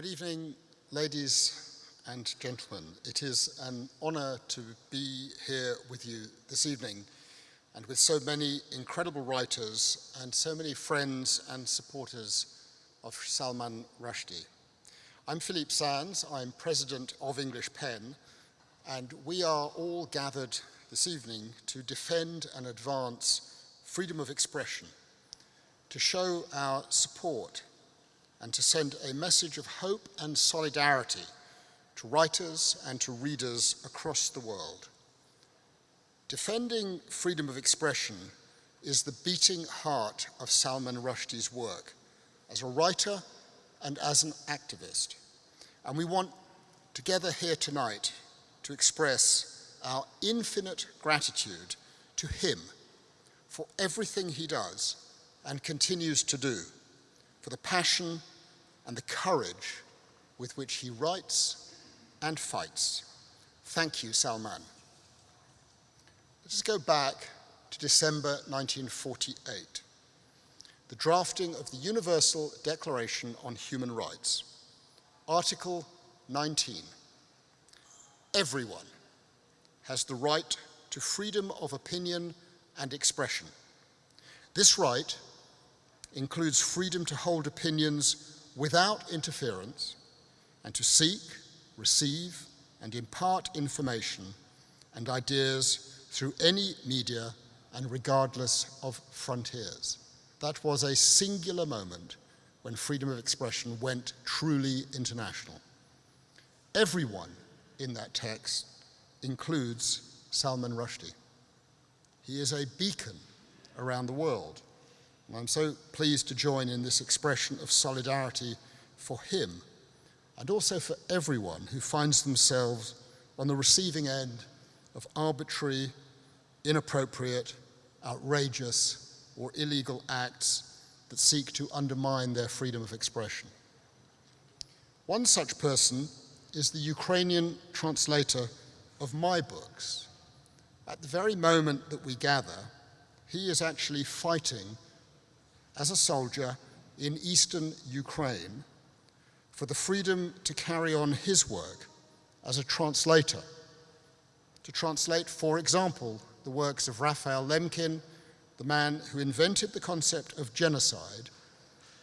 Good evening, ladies and gentlemen. It is an honor to be here with you this evening and with so many incredible writers and so many friends and supporters of Salman Rushdie. I'm Philippe Sands, I'm president of English PEN, and we are all gathered this evening to defend and advance freedom of expression, to show our support and to send a message of hope and solidarity to writers and to readers across the world. Defending freedom of expression is the beating heart of Salman Rushdie's work as a writer and as an activist. And we want together here tonight to express our infinite gratitude to him for everything he does and continues to do, for the passion and the courage with which he writes and fights. Thank you, Salman. Let us go back to December 1948, the drafting of the Universal Declaration on Human Rights. Article 19. Everyone has the right to freedom of opinion and expression. This right includes freedom to hold opinions without interference and to seek, receive, and impart information and ideas through any media and regardless of frontiers. That was a singular moment when freedom of expression went truly international. Everyone in that text includes Salman Rushdie. He is a beacon around the world and I'm so pleased to join in this expression of solidarity for him and also for everyone who finds themselves on the receiving end of arbitrary, inappropriate, outrageous, or illegal acts that seek to undermine their freedom of expression. One such person is the Ukrainian translator of my books. At the very moment that we gather, he is actually fighting as a soldier in eastern Ukraine for the freedom to carry on his work as a translator, to translate, for example, the works of Raphael Lemkin, the man who invented the concept of genocide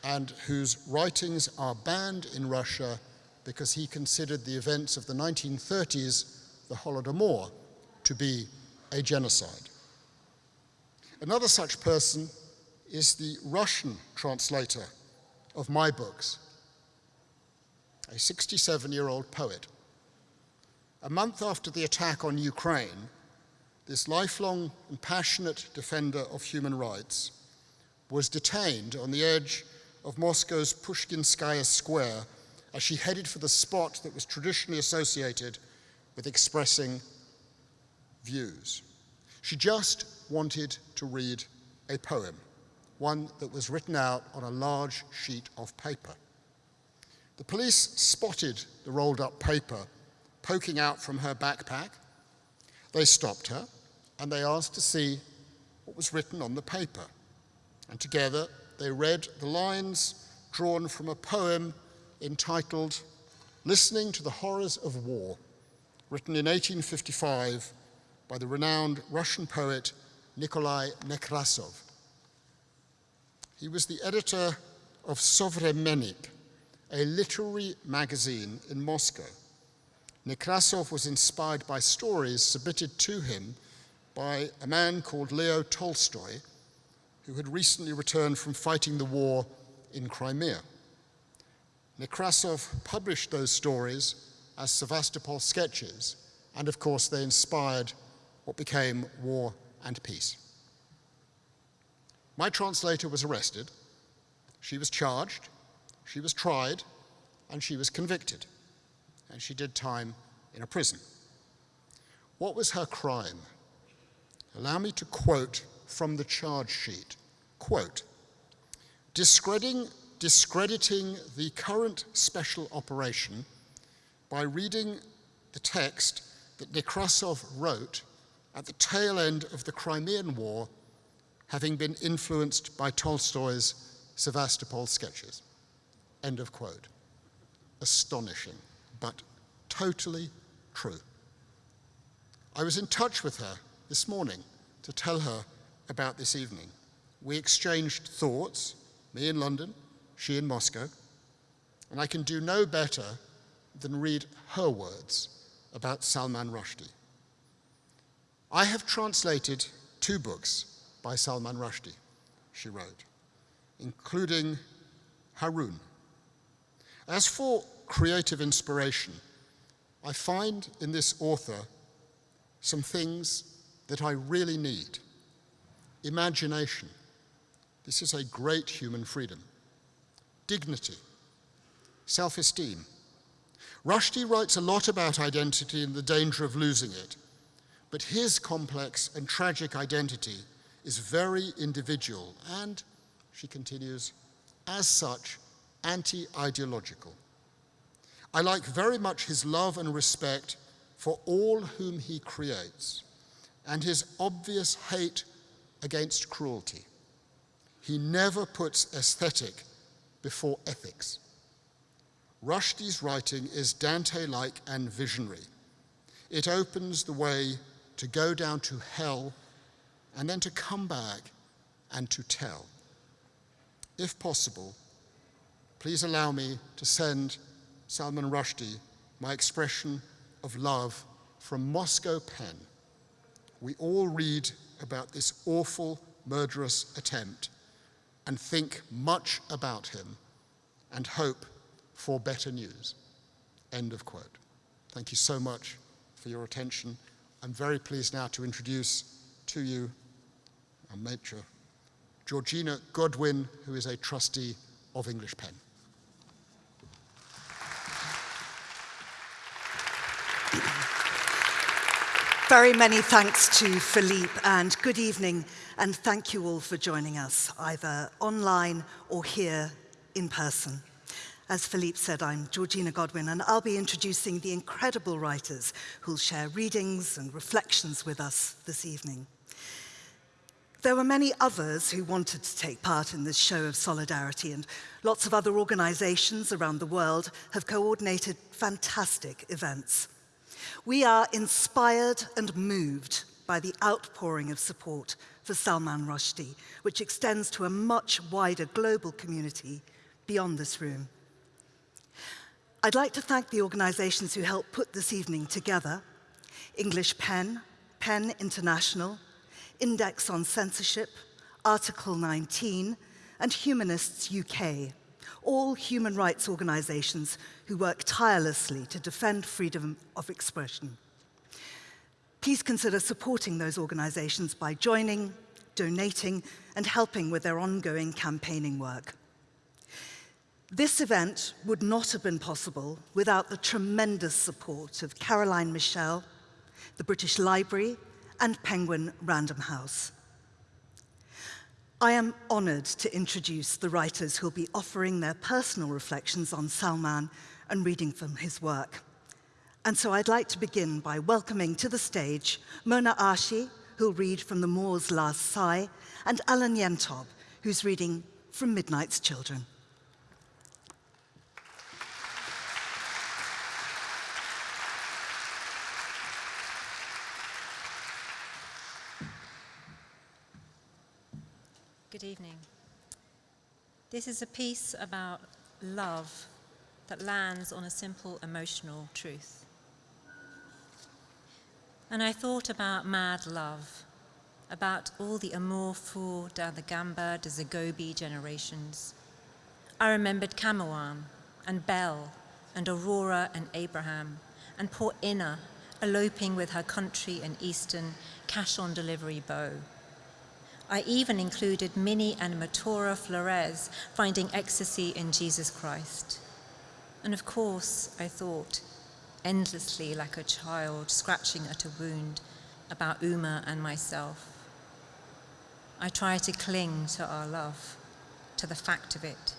and whose writings are banned in Russia because he considered the events of the 1930s, the Holodomor, to be a genocide. Another such person is the Russian translator of my books, a 67-year-old poet. A month after the attack on Ukraine, this lifelong and passionate defender of human rights was detained on the edge of Moscow's Pushkinskaya Square as she headed for the spot that was traditionally associated with expressing views. She just wanted to read a poem one that was written out on a large sheet of paper. The police spotted the rolled up paper poking out from her backpack. They stopped her and they asked to see what was written on the paper. And together they read the lines drawn from a poem entitled Listening to the Horrors of War, written in 1855 by the renowned Russian poet Nikolai Nekrasov. He was the editor of Sovremennik, a literary magazine in Moscow. Nekrasov was inspired by stories submitted to him by a man called Leo Tolstoy, who had recently returned from fighting the war in Crimea. Nekrasov published those stories as Sevastopol sketches, and of course they inspired what became War and Peace. My translator was arrested, she was charged, she was tried, and she was convicted. And she did time in a prison. What was her crime? Allow me to quote from the charge sheet. Quote, discrediting, discrediting the current special operation by reading the text that Nekrasov wrote at the tail end of the Crimean War having been influenced by Tolstoy's Sevastopol sketches. End of quote. astonishing, but totally true. I was in touch with her this morning to tell her about this evening. We exchanged thoughts, me in London, she in Moscow, and I can do no better than read her words about Salman Rushdie. I have translated two books by Salman Rushdie, she wrote, including Haroun. As for creative inspiration, I find in this author some things that I really need. Imagination. This is a great human freedom. Dignity. Self-esteem. Rushdie writes a lot about identity and the danger of losing it, but his complex and tragic identity is very individual and, she continues, as such, anti-ideological. I like very much his love and respect for all whom he creates and his obvious hate against cruelty. He never puts aesthetic before ethics. Rushdie's writing is Dante-like and visionary. It opens the way to go down to hell and then to come back and to tell. If possible, please allow me to send Salman Rushdie my expression of love from Moscow Pen. We all read about this awful, murderous attempt and think much about him and hope for better news. End of quote. Thank you so much for your attention. I'm very pleased now to introduce to you our matron, Georgina Godwin, who is a trustee of English Pen. Very many thanks to Philippe and good evening and thank you all for joining us either online or here in person. As Philippe said, I'm Georgina Godwin and I'll be introducing the incredible writers who'll share readings and reflections with us this evening. There were many others who wanted to take part in this show of solidarity and lots of other organizations around the world have coordinated fantastic events. We are inspired and moved by the outpouring of support for Salman Rushdie, which extends to a much wider global community beyond this room. I'd like to thank the organizations who helped put this evening together, English PEN, PEN International, Index on Censorship, Article 19, and Humanists UK, all human rights organizations who work tirelessly to defend freedom of expression. Please consider supporting those organizations by joining, donating, and helping with their ongoing campaigning work. This event would not have been possible without the tremendous support of Caroline Michel, the British Library, and Penguin Random House. I am honored to introduce the writers who'll be offering their personal reflections on Salman and reading from his work. And so I'd like to begin by welcoming to the stage Mona Arshi, who'll read from The Moor's Last Sigh, and Alan Yentob, who's reading from Midnight's Children. Good evening. This is a piece about love that lands on a simple emotional truth. And I thought about mad love, about all the amour fou down the Gamba de Zagobi generations. I remembered Camoens and Bell and Aurora and Abraham and poor Ina eloping with her country and Eastern cash-on-delivery beau. I even included Minnie and Matora Flores finding ecstasy in Jesus Christ. And of course, I thought, endlessly like a child scratching at a wound, about Uma and myself. I tried to cling to our love, to the fact of it,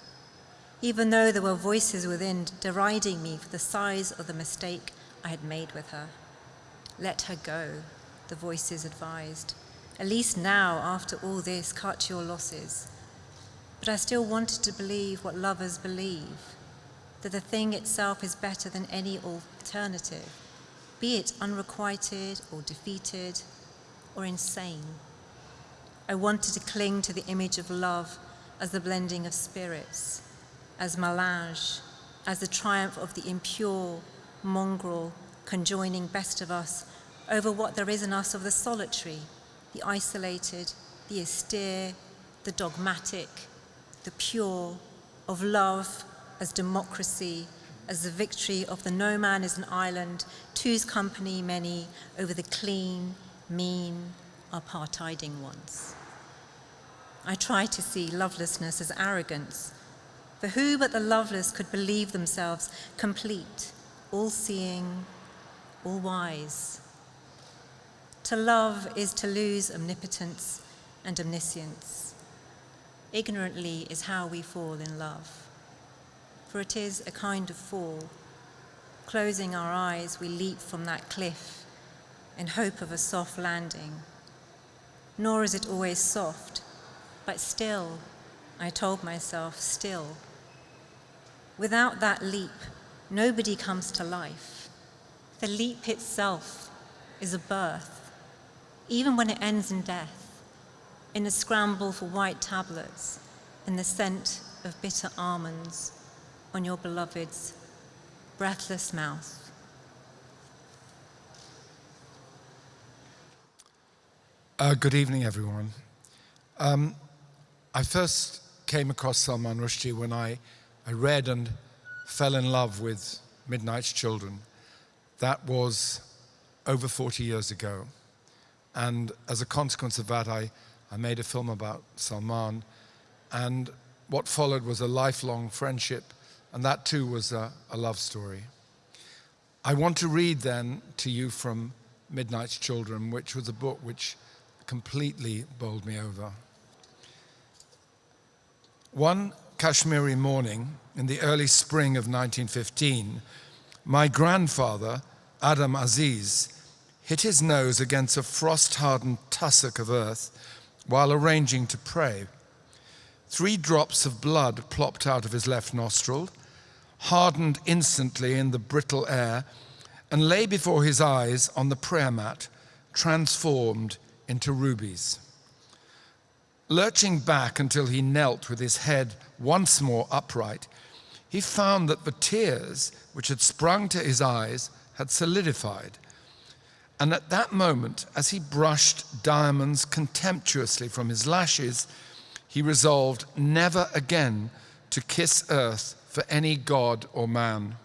even though there were voices within deriding me for the size of the mistake I had made with her. Let her go, the voices advised. At least now, after all this, cut your losses. But I still wanted to believe what lovers believe. that the thing itself is better than any alternative, be it unrequited or defeated or insane. I wanted to cling to the image of love as the blending of spirits, as melange, as the triumph of the impure, mongrel, conjoining best of us over what there is in us of the solitary, the isolated, the austere, the dogmatic, the pure, of love as democracy, as the victory of the no man is an island, two's company many over the clean, mean, apartheiding ones. I try to see lovelessness as arrogance, for who but the loveless could believe themselves complete, all-seeing, all-wise? To love is to lose omnipotence and omniscience. Ignorantly is how we fall in love, for it is a kind of fall. Closing our eyes, we leap from that cliff in hope of a soft landing. Nor is it always soft, but still, I told myself, still. Without that leap, nobody comes to life. The leap itself is a birth, even when it ends in death, in a scramble for white tablets, in the scent of bitter almonds on your beloved's breathless mouth. Uh, good evening, everyone. Um, I first came across Salman Rushdie when I, I read and fell in love with Midnight's Children. That was over 40 years ago. And as a consequence of that, I, I made a film about Salman. And what followed was a lifelong friendship, and that too was a, a love story. I want to read then to you from Midnight's Children, which was a book which completely bowled me over. One Kashmiri morning in the early spring of 1915, my grandfather, Adam Aziz, hit his nose against a frost-hardened tussock of earth while arranging to pray. Three drops of blood plopped out of his left nostril, hardened instantly in the brittle air, and lay before his eyes on the prayer mat, transformed into rubies. Lurching back until he knelt with his head once more upright, he found that the tears which had sprung to his eyes had solidified. And at that moment, as he brushed diamonds contemptuously from his lashes, he resolved never again to kiss earth for any god or man.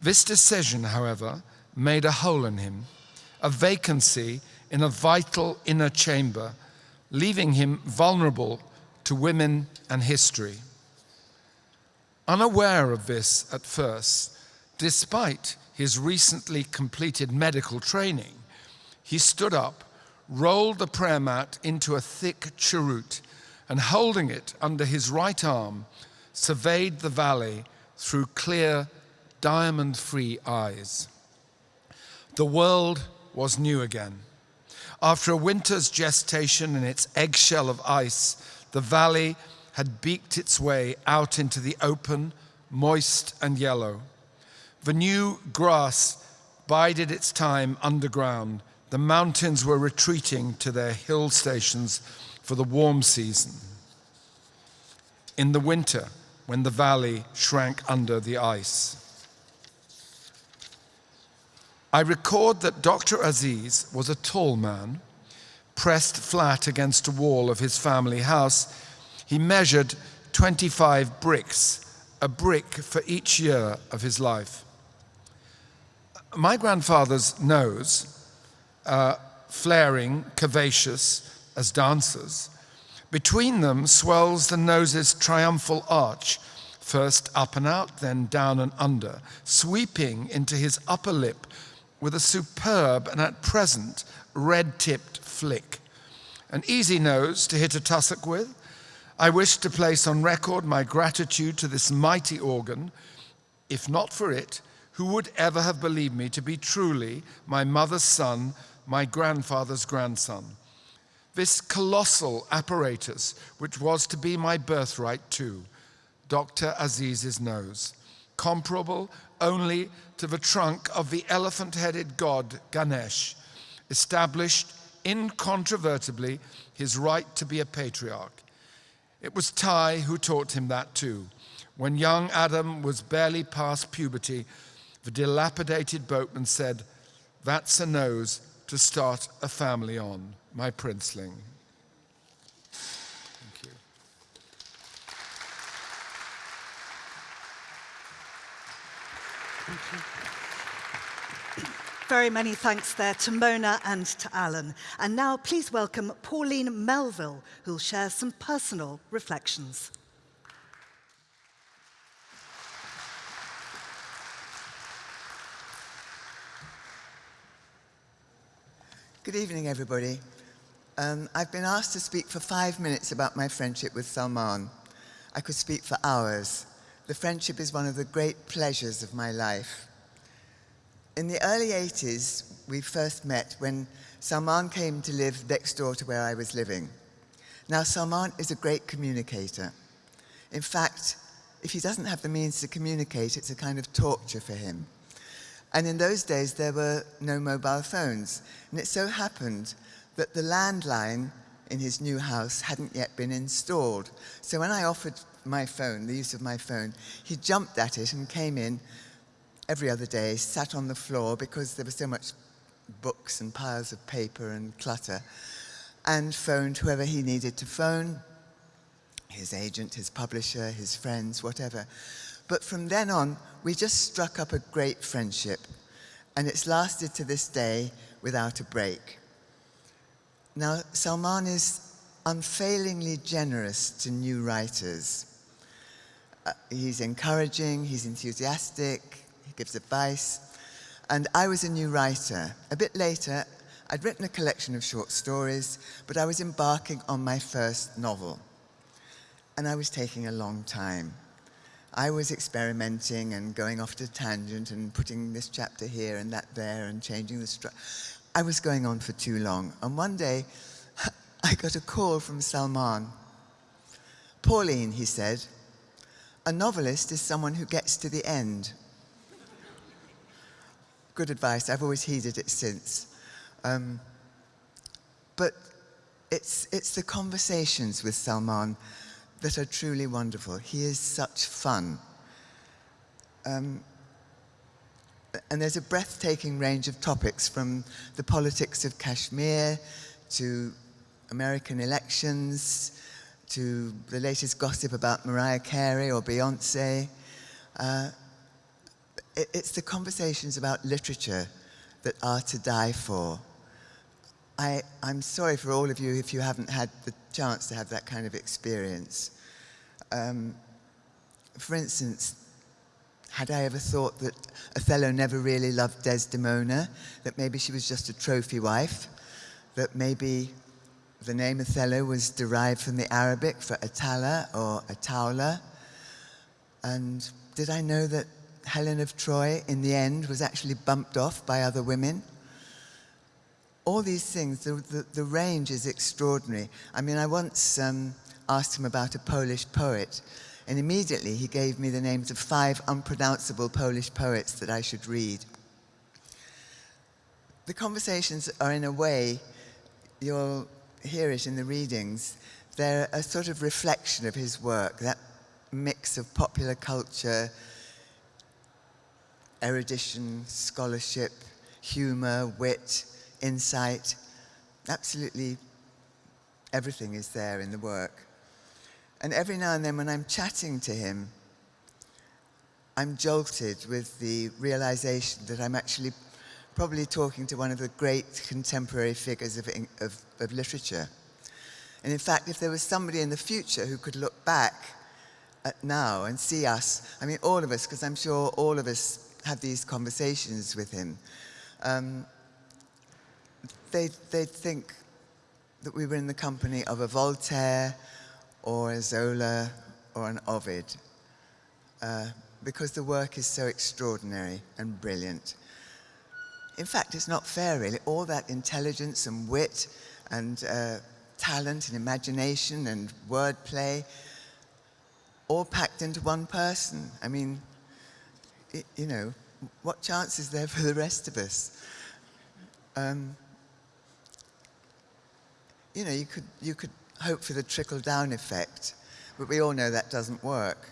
This decision, however, made a hole in him, a vacancy in a vital inner chamber leaving him vulnerable to women and history. Unaware of this at first, despite his recently completed medical training, he stood up, rolled the prayer mat into a thick cheroot, and holding it under his right arm, surveyed the valley through clear, diamond-free eyes. The world was new again. After a winter's gestation in its eggshell of ice, the valley had beaked its way out into the open, moist and yellow. The new grass bided its time underground. The mountains were retreating to their hill stations for the warm season. In the winter, when the valley shrank under the ice. I record that Dr. Aziz was a tall man, pressed flat against a wall of his family house. He measured 25 bricks, a brick for each year of his life. My grandfather's nose, uh, flaring, curvaceous as dancers, between them swells the nose's triumphal arch, first up and out, then down and under, sweeping into his upper lip with a superb and at present red-tipped flick. An easy nose to hit a tussock with. I wish to place on record my gratitude to this mighty organ. If not for it, who would ever have believed me to be truly my mother's son, my grandfather's grandson? This colossal apparatus, which was to be my birthright too, Dr. Aziz's nose, comparable only to the trunk of the elephant headed god Ganesh, established incontrovertibly his right to be a patriarch. It was Tai who taught him that too. When young Adam was barely past puberty, the dilapidated boatman said, That's a nose to start a family on, my princeling. Thank you. Very many thanks there to Mona and to Alan. And now please welcome Pauline Melville, who'll share some personal reflections. Good evening, everybody. Um, I've been asked to speak for five minutes about my friendship with Salman. I could speak for hours. The friendship is one of the great pleasures of my life. In the early 80s, we first met when Salman came to live next door to where I was living. Now, Salman is a great communicator. In fact, if he doesn't have the means to communicate, it's a kind of torture for him. And in those days, there were no mobile phones. And it so happened that the landline in his new house hadn't yet been installed. So when I offered my phone, the use of my phone, he jumped at it and came in every other day, sat on the floor because there was so much books and piles of paper and clutter, and phoned whoever he needed to phone, his agent, his publisher, his friends, whatever. But from then on, we just struck up a great friendship, and it's lasted to this day without a break. Now, Salman is unfailingly generous to new writers. Uh, he's encouraging, he's enthusiastic, he gives advice. And I was a new writer. A bit later, I'd written a collection of short stories, but I was embarking on my first novel. And I was taking a long time. I was experimenting and going off to tangent and putting this chapter here and that there and changing the structure. I was going on for too long. And one day, I got a call from Salman. Pauline, he said, a novelist is someone who gets to the end good advice. I've always heeded it since. Um, but it's, it's the conversations with Salman that are truly wonderful. He is such fun. Um, and there's a breathtaking range of topics from the politics of Kashmir to American elections to the latest gossip about Mariah Carey or Beyonce. Uh, it's the conversations about literature that are to die for. I, I'm sorry for all of you if you haven't had the chance to have that kind of experience. Um, for instance, had I ever thought that Othello never really loved Desdemona, that maybe she was just a trophy wife, that maybe the name Othello was derived from the Arabic for Atala or Ataula? And did I know that Helen of Troy, in the end, was actually bumped off by other women. All these things, the, the, the range is extraordinary. I mean, I once um, asked him about a Polish poet, and immediately he gave me the names of five unpronounceable Polish poets that I should read. The conversations are, in a way, you'll hear it in the readings, they're a sort of reflection of his work, that mix of popular culture, erudition, scholarship, humor, wit, insight. Absolutely everything is there in the work. And every now and then when I'm chatting to him, I'm jolted with the realization that I'm actually probably talking to one of the great contemporary figures of, of, of literature. And in fact, if there was somebody in the future who could look back at now and see us, I mean, all of us, because I'm sure all of us have these conversations with him, um, they, they'd think that we were in the company of a Voltaire or a Zola or an Ovid, uh, because the work is so extraordinary and brilliant. In fact, it's not fair, really. All that intelligence and wit and uh, talent and imagination and wordplay, all packed into one person. I mean, you know, what chance is there for the rest of us? Um, you know, you could, you could hope for the trickle-down effect, but we all know that doesn't work.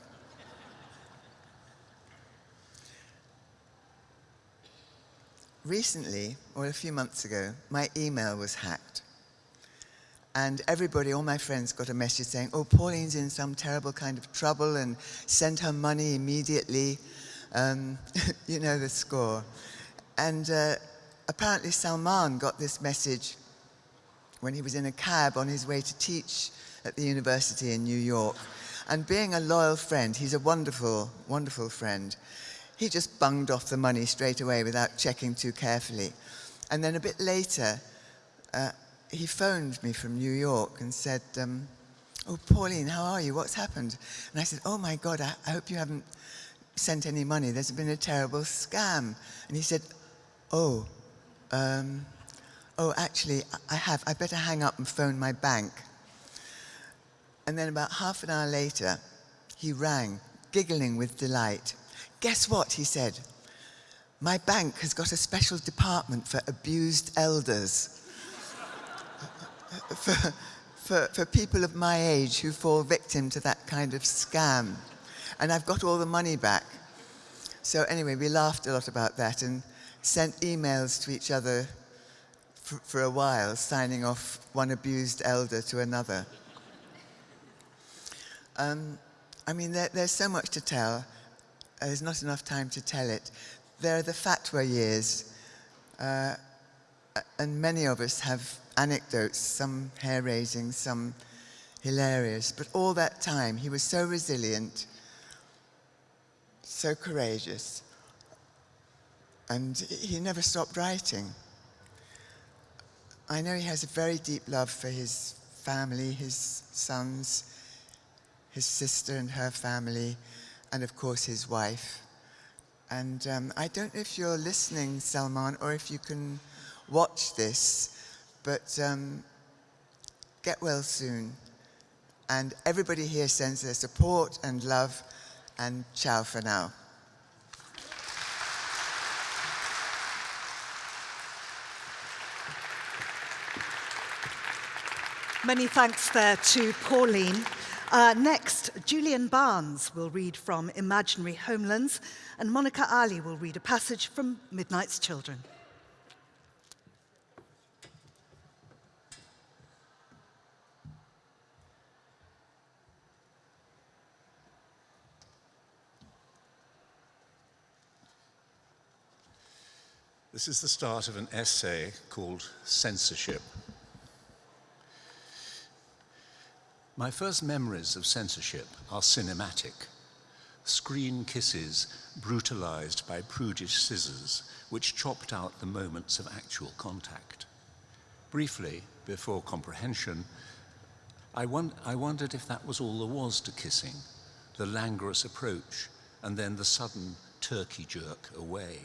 Recently, or a few months ago, my email was hacked. And everybody, all my friends, got a message saying, oh, Pauline's in some terrible kind of trouble and send her money immediately. Um, you know the score. And uh, apparently Salman got this message when he was in a cab on his way to teach at the university in New York. And being a loyal friend, he's a wonderful, wonderful friend, he just bunged off the money straight away without checking too carefully. And then a bit later, uh, he phoned me from New York and said, um, oh, Pauline, how are you? What's happened? And I said, oh my God, I, I, hope you haven't sent any money. There's been a terrible scam. And he said, oh, um, oh, actually, I have. I better hang up and phone my bank. And then about half an hour later, he rang, giggling with delight. Guess what, he said. My bank has got a special department for abused elders for, for, for people of my age who fall victim to that kind of scam. And I've got all the money back. So anyway, we laughed a lot about that and sent emails to each other for, for a while, signing off one abused elder to another. Um, I mean, there, there's so much to tell. There's not enough time to tell it. There are the fatwa years, uh, and many of us have anecdotes, some hair-raising, some hilarious. But all that time, he was so resilient, so courageous, and he never stopped writing. I know he has a very deep love for his family, his sons, his sister and her family, and of course his wife. And um, I don't know if you're listening, Salman, or if you can watch this, but um, get well soon. And everybody here sends their support and love, and ciao for now. Many thanks there to Pauline. Uh, next, Julian Barnes will read from Imaginary Homelands, and Monica Ali will read a passage from Midnight's Children. This is the start of an essay called Censorship. My first memories of censorship are cinematic. Screen kisses brutalized by prudish scissors which chopped out the moments of actual contact. Briefly, before comprehension, I, won I wondered if that was all there was to kissing, the languorous approach and then the sudden turkey jerk away.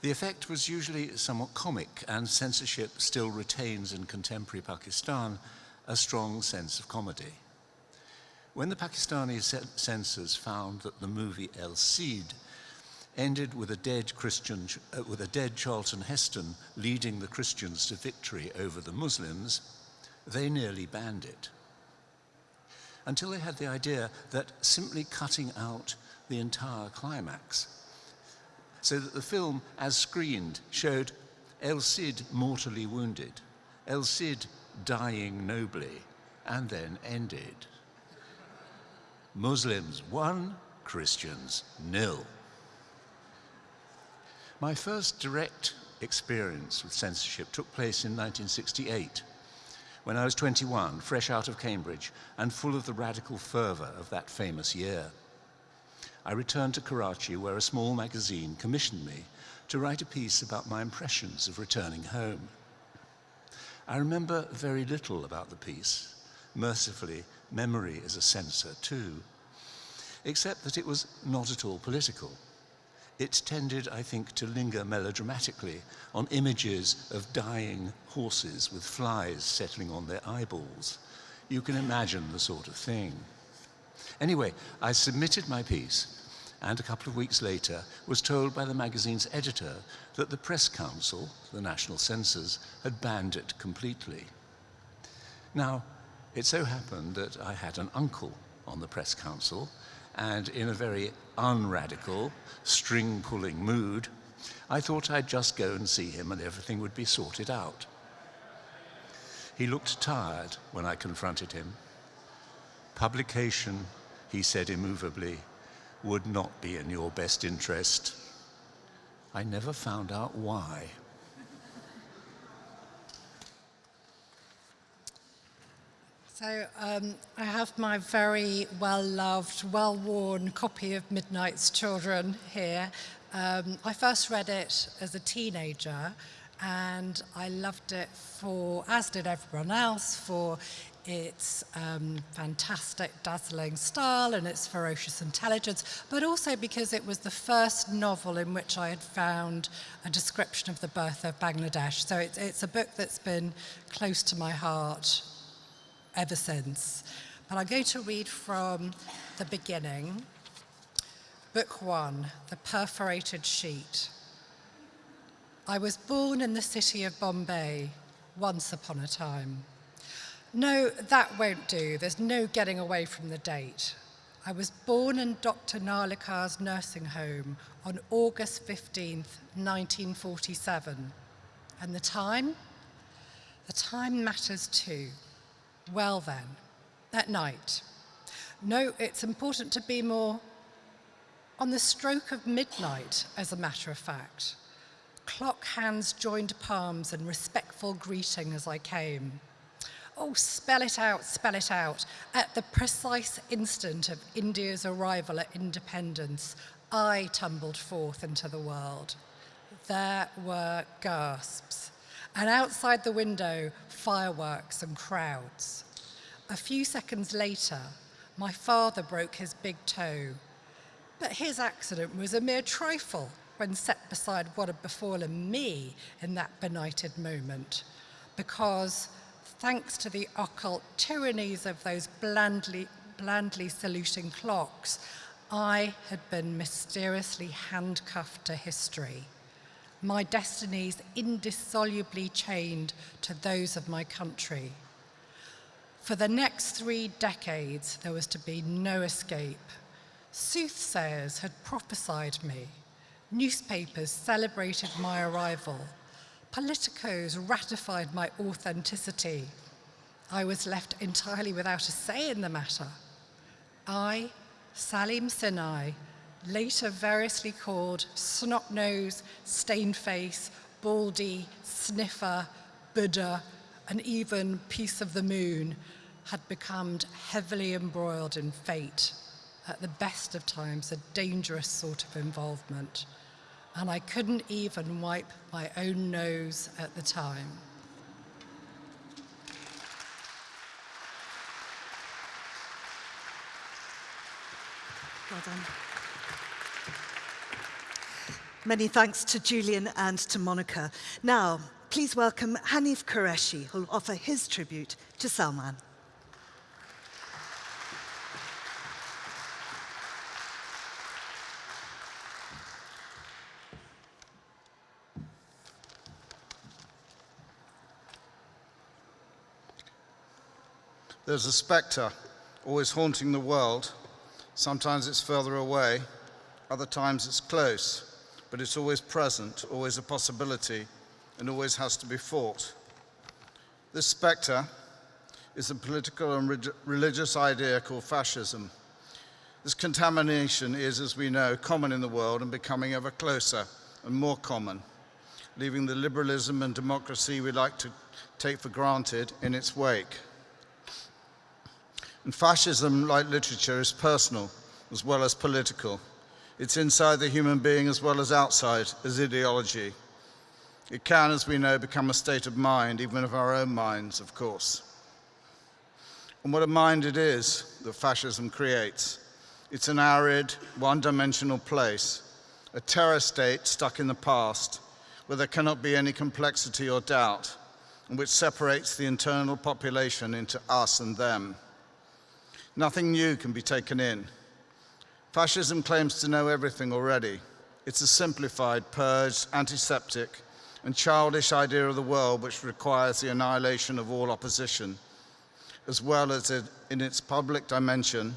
The effect was usually somewhat comic, and censorship still retains in contemporary Pakistan a strong sense of comedy. When the Pakistani censors found that the movie El Cid ended with a dead Christian, uh, with a dead Charlton Heston leading the Christians to victory over the Muslims, they nearly banned it. Until they had the idea that simply cutting out the entire climax so that the film, as screened, showed El Cid mortally wounded, El Cid dying nobly, and then ended. Muslims one, Christians nil. My first direct experience with censorship took place in 1968, when I was 21, fresh out of Cambridge, and full of the radical fervour of that famous year. I returned to Karachi where a small magazine commissioned me to write a piece about my impressions of returning home. I remember very little about the piece. Mercifully, memory is a censor too, except that it was not at all political. It tended, I think, to linger melodramatically on images of dying horses with flies settling on their eyeballs. You can imagine the sort of thing. Anyway, I submitted my piece, and a couple of weeks later was told by the magazine's editor that the Press Council, the national censors, had banned it completely. Now, it so happened that I had an uncle on the Press Council, and in a very unradical, string-pulling mood, I thought I'd just go and see him and everything would be sorted out. He looked tired when I confronted him. Publication, he said immovably, would not be in your best interest. I never found out why. So um, I have my very well-loved, well-worn copy of Midnight's Children here. Um, I first read it as a teenager and I loved it for, as did everyone else, for its um, fantastic, dazzling style and its ferocious intelligence, but also because it was the first novel in which I had found a description of the birth of Bangladesh. So it's, it's a book that's been close to my heart ever since. But I'm going to read from the beginning. Book one, The Perforated Sheet. I was born in the city of Bombay once upon a time. No, that won't do. There's no getting away from the date. I was born in Dr. Narlikar's nursing home on August 15th, 1947. And the time? The time matters too. Well then, at night. No, it's important to be more on the stroke of midnight, as a matter of fact. Clock hands joined palms in respectful greeting as I came. Oh, spell it out, spell it out. At the precise instant of India's arrival at independence, I tumbled forth into the world. There were gasps, and outside the window, fireworks and crowds. A few seconds later, my father broke his big toe, but his accident was a mere trifle when set beside what had befallen me in that benighted moment, because thanks to the occult tyrannies of those blandly, blandly saluting clocks, I had been mysteriously handcuffed to history my destinies indissolubly chained to those of my country. For the next three decades, there was to be no escape. Soothsayers had prophesied me. Newspapers celebrated my arrival. Politicos ratified my authenticity. I was left entirely without a say in the matter. I, Salim Sinai, later variously called snot-nose, stained-face, baldy, sniffer, Buddha, and even piece of the moon, had become heavily embroiled in fate, at the best of times a dangerous sort of involvement, and I couldn't even wipe my own nose at the time. Well done. Many thanks to Julian and to Monica. Now, please welcome Hanif Kureishi, who'll offer his tribute to Salman. There's a spectre always haunting the world. Sometimes it's further away, other times it's close but it's always present, always a possibility, and always has to be fought. This spectre is a political and religious idea called fascism. This contamination is, as we know, common in the world and becoming ever closer and more common, leaving the liberalism and democracy we like to take for granted in its wake. And fascism, like literature, is personal as well as political. It's inside the human being as well as outside as ideology. It can, as we know, become a state of mind, even of our own minds, of course. And what a mind it is that fascism creates. It's an arid, one-dimensional place, a terror state stuck in the past, where there cannot be any complexity or doubt, and which separates the internal population into us and them. Nothing new can be taken in. Fascism claims to know everything already. It's a simplified, purged, antiseptic, and childish idea of the world which requires the annihilation of all opposition, as well as in its public dimension,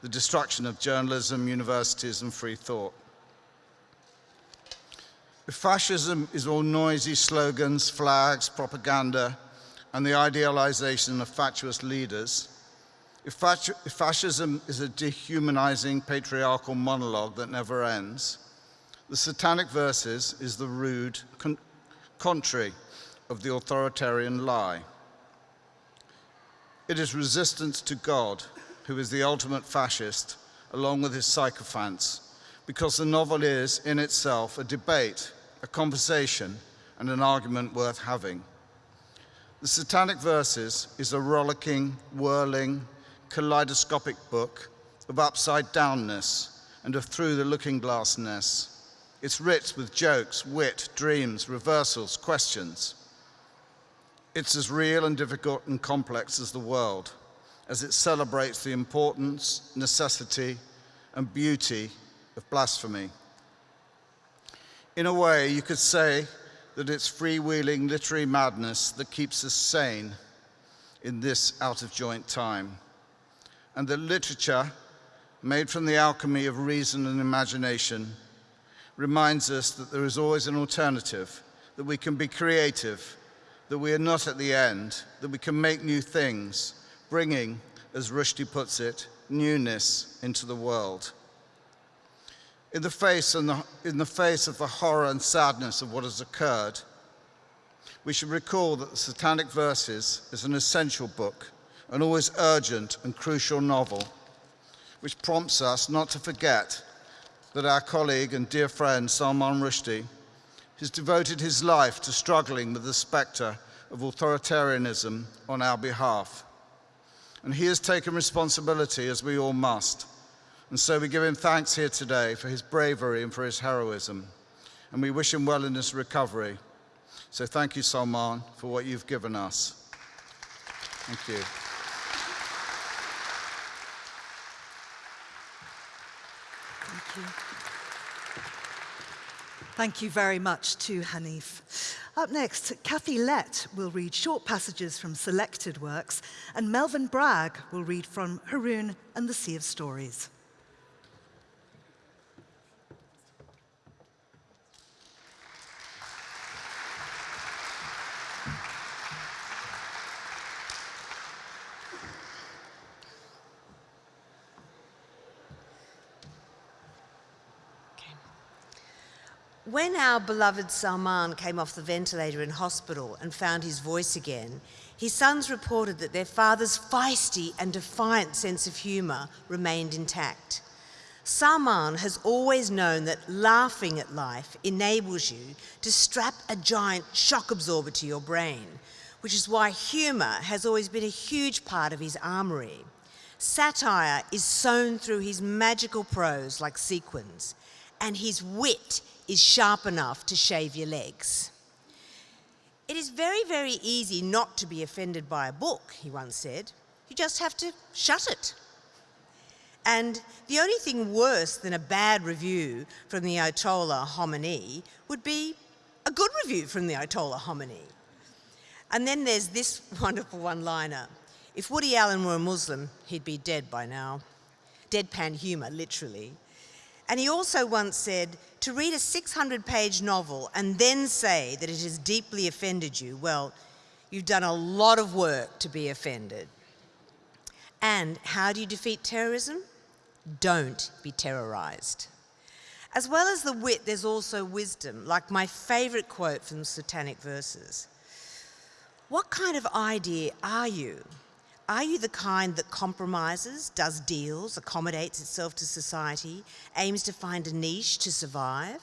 the destruction of journalism, universities, and free thought. If fascism is all noisy slogans, flags, propaganda, and the idealization of fatuous leaders, if, fascism is a dehumanizing patriarchal monologue that never ends, the Satanic Verses is the rude con contrary of the authoritarian lie. It is resistance to God, who is the ultimate fascist, along with his sycophants, because the novel is, in itself, a debate, a conversation, and an argument worth having. The Satanic Verses is a rollicking, whirling, kaleidoscopic book of upside downness and of through the looking glassness. It's rich with jokes, wit, dreams, reversals, questions. It's as real and difficult and complex as the world, as it celebrates the importance, necessity, and beauty of blasphemy. In a way, you could say that it's freewheeling literary madness that keeps us sane in this out of joint time. And that literature, made from the alchemy of reason and imagination, reminds us that there is always an alternative, that we can be creative, that we are not at the end, that we can make new things, bringing, as Rushdie puts it, newness into the world. In the, face the, in the face of the horror and sadness of what has occurred, we should recall that the Satanic Verses is an essential book, an always urgent and crucial novel, which prompts us not to forget that our colleague and dear friend Salman Rushdie has devoted his life to struggling with the spectre of authoritarianism on our behalf. And he has taken responsibility, as we all must. And so we give him thanks here today for his bravery and for his heroism. And we wish him well in his recovery. So thank you, Salman, for what you've given us. Thank you. Thank you. Thank you very much to Hanif. Up next, Kathy Lette will read short passages from selected works, and Melvin Bragg will read from Haroun and the Sea of Stories. When our beloved Salman came off the ventilator in hospital and found his voice again, his sons reported that their father's feisty and defiant sense of humour remained intact. Salman has always known that laughing at life enables you to strap a giant shock absorber to your brain, which is why humour has always been a huge part of his armoury. Satire is sewn through his magical prose like sequins, and his wit is sharp enough to shave your legs. It is very, very easy not to be offended by a book, he once said. You just have to shut it. And the only thing worse than a bad review from the Ayatollah Khomeini would be a good review from the Ayatollah Khomeini. And then there's this wonderful one-liner. If Woody Allen were a Muslim, he'd be dead by now. Deadpan humour, literally. And he also once said, to read a 600 page novel and then say that it has deeply offended you, well, you've done a lot of work to be offended. And how do you defeat terrorism? Don't be terrorized. As well as the wit, there's also wisdom, like my favorite quote from Satanic Verses. What kind of idea are you? Are you the kind that compromises, does deals, accommodates itself to society, aims to find a niche to survive?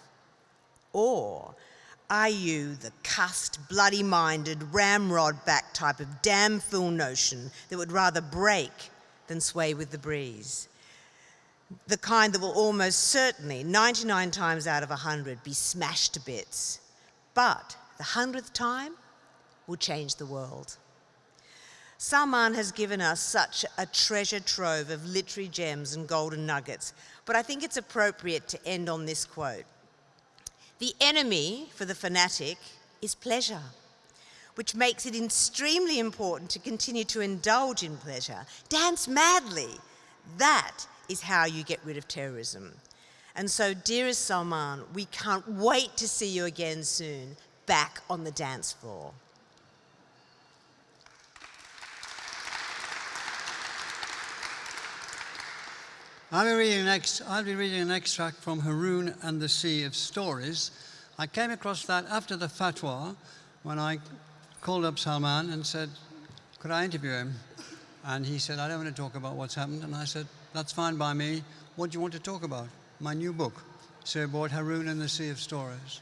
Or are you the cussed, bloody-minded, ramrod-back type of damn fool notion that would rather break than sway with the breeze? The kind that will almost certainly, 99 times out of 100, be smashed to bits. But the hundredth time will change the world. Salman has given us such a treasure trove of literary gems and golden nuggets, but I think it's appropriate to end on this quote. The enemy for the fanatic is pleasure, which makes it extremely important to continue to indulge in pleasure. Dance madly. That is how you get rid of terrorism. And so, dearest Salman, we can't wait to see you again soon, back on the dance floor. I'll be, reading I'll be reading an extract from Haroun and the Sea of Stories. I came across that after the fatwa when I called up Salman and said, could I interview him? And he said, I don't want to talk about what's happened. And I said, that's fine by me. What do you want to talk about? My new book. So I bought Haroun and the Sea of Stories.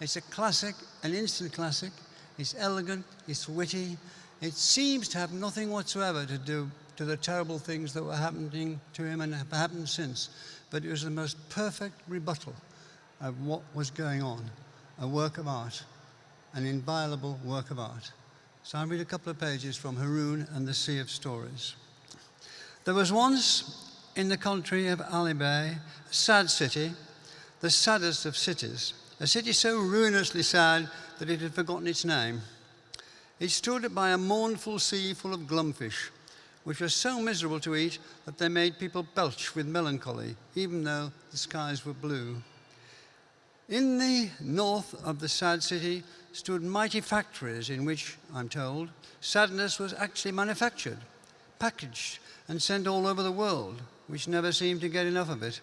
It's a classic, an instant classic. It's elegant, it's witty. It seems to have nothing whatsoever to do to the terrible things that were happening to him and have happened since. But it was the most perfect rebuttal of what was going on, a work of art, an inviolable work of art. So I'll read a couple of pages from Haroun and the Sea of Stories. There was once in the country of Alifbay, a sad city, the saddest of cities, a city so ruinously sad that it had forgotten its name. It stood by a mournful sea full of glumfish, which were so miserable to eat that they made people belch with melancholy, even though the skies were blue. In the north of the sad city stood mighty factories in which, I'm told, sadness was actually manufactured, packaged, and sent all over the world, which never seemed to get enough of it.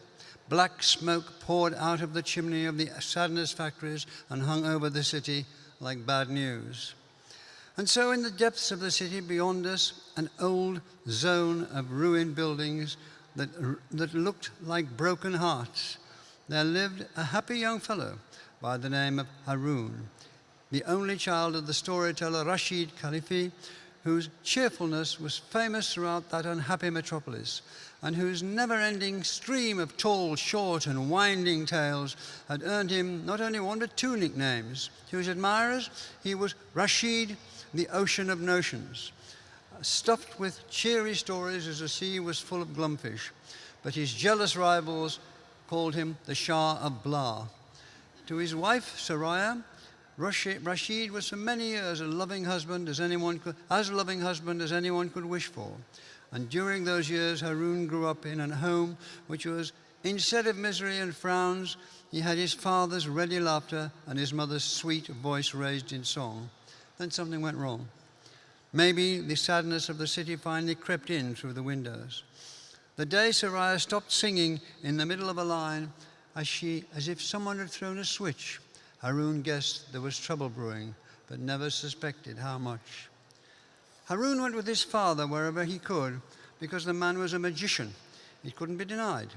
Black smoke poured out of the chimney of the sadness factories and hung over the city like bad news. And so in the depths of the city beyond us, an old zone of ruined buildings that, that looked like broken hearts, there lived a happy young fellow by the name of Haroun, the only child of the storyteller Rashid Khalifa, whose cheerfulness was famous throughout that unhappy metropolis, and whose never-ending stream of tall, short, and winding tales had earned him not only one but two nicknames. To his admirers, he was Rashid the ocean of notions, stuffed with cheery stories as the sea was full of glumfish. But his jealous rivals called him the Shah of Blah. To his wife, Soraya, Rashid was for many years a loving husband as anyone could, as loving husband as anyone could wish for. And during those years, Haroun grew up in a home which was, instead of misery and frowns, he had his father's ready laughter and his mother's sweet voice raised in song then something went wrong. Maybe the sadness of the city finally crept in through the windows. The day Soraya stopped singing in the middle of a line, as, she, as if someone had thrown a switch, Haroun guessed there was trouble brewing, but never suspected how much. Haroun went with his father wherever he could, because the man was a magician. It couldn't be denied.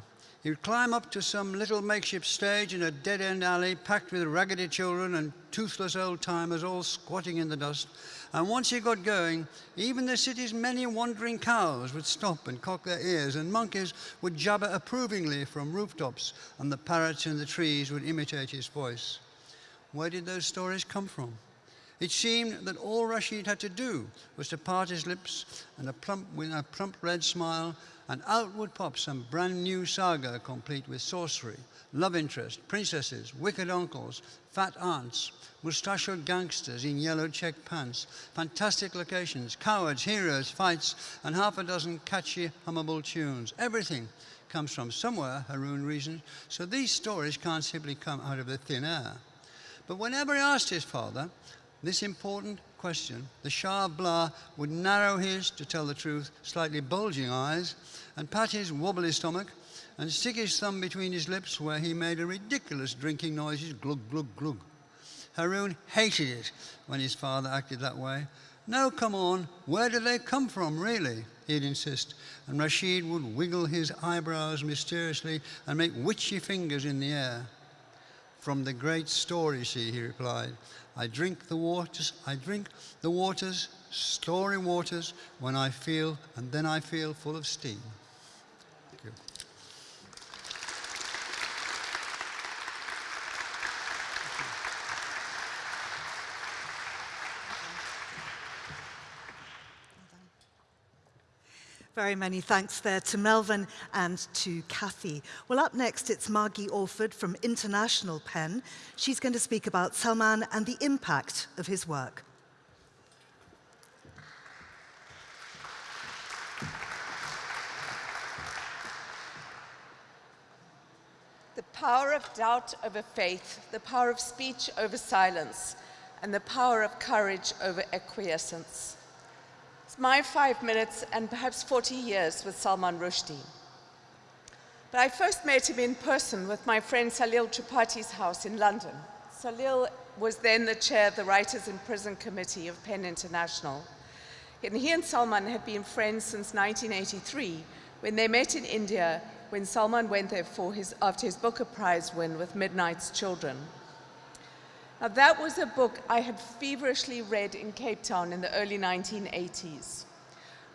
Would climb up to some little makeshift stage in a dead-end alley packed with raggedy children and toothless old-timers all squatting in the dust. And once he got going, even the city's many wandering cows would stop and cock their ears, and monkeys would jabber approvingly from rooftops, and the parrots in the trees would imitate his voice. Where did those stories come from? It seemed that all Rashid had to do was to part his lips and a plump, with a plump red smile and out would pop some brand new saga complete with sorcery, love interest, princesses, wicked uncles, fat aunts, mustachioed gangsters in yellow check pants, fantastic locations, cowards, heroes, fights, and half a dozen catchy, hummable tunes. Everything comes from somewhere, Haroun reasoned, so these stories can't simply come out of the thin air. But whenever he asked his father this important question, the Shah of Blah would narrow his, to tell the truth, slightly bulging eyes and pat his wobbly stomach and stick his thumb between his lips where he made a ridiculous drinking noises, glug, glug, glug. Haroun hated it when his father acted that way. No, come on, where do they come from, really? He'd insist. And Rashid would wiggle his eyebrows mysteriously and make witchy fingers in the air. From the great story, she, he replied. I drink the waters, I drink the waters, story waters, when I feel, and then I feel full of steam. Very many thanks there to Melvin and to Kathy. Well, up next, it's Margie Orford from International Pen. She's going to speak about Salman and the impact of his work. The power of doubt over faith, the power of speech over silence, and the power of courage over acquiescence. My five minutes and perhaps 40 years with Salman Rushdie. But I first met him in person with my friend Salil Tripathi's house in London. Salil was then the chair of the Writers in Prison Committee of PEN International. And he and Salman had been friends since 1983 when they met in India when Salman went there for his, after his Booker Prize win with Midnight's Children. Now, that was a book I had feverishly read in Cape Town in the early 1980s.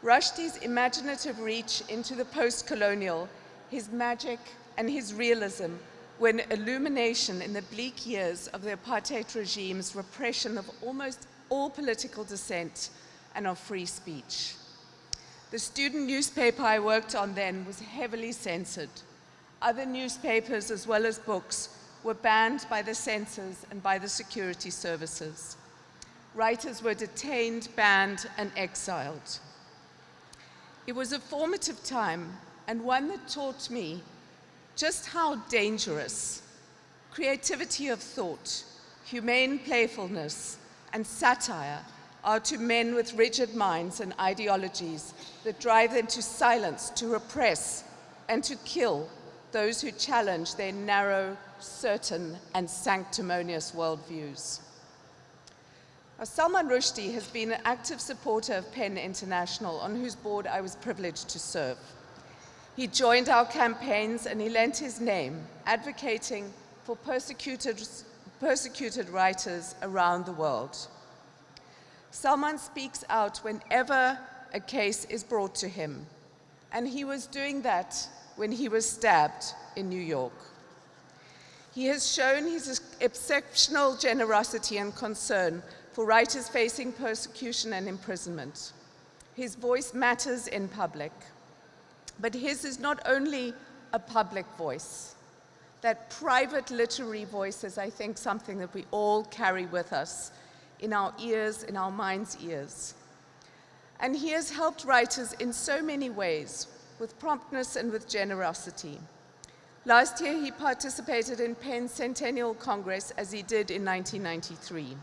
Rushdie's imaginative reach into the post-colonial, his magic and his realism were an illumination in the bleak years of the apartheid regime's repression of almost all political dissent and of free speech. The student newspaper I worked on then was heavily censored. Other newspapers, as well as books, were banned by the censors and by the security services. Writers were detained, banned, and exiled. It was a formative time and one that taught me just how dangerous creativity of thought, humane playfulness, and satire are to men with rigid minds and ideologies that drive them to silence, to repress, and to kill those who challenge their narrow, certain, and sanctimonious worldviews. Salman Rushdie has been an active supporter of PEN International, on whose board I was privileged to serve. He joined our campaigns and he lent his name, advocating for persecuted, persecuted writers around the world. Salman speaks out whenever a case is brought to him, and he was doing that when he was stabbed in New York. He has shown his exceptional generosity and concern for writers facing persecution and imprisonment. His voice matters in public, but his is not only a public voice. That private literary voice is, I think, something that we all carry with us in our ears, in our mind's ears. And he has helped writers in so many ways, with promptness and with generosity. Last year, he participated in PEN's Centennial Congress, as he did in 1993.